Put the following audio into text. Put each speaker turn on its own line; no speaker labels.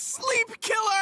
sleep killer!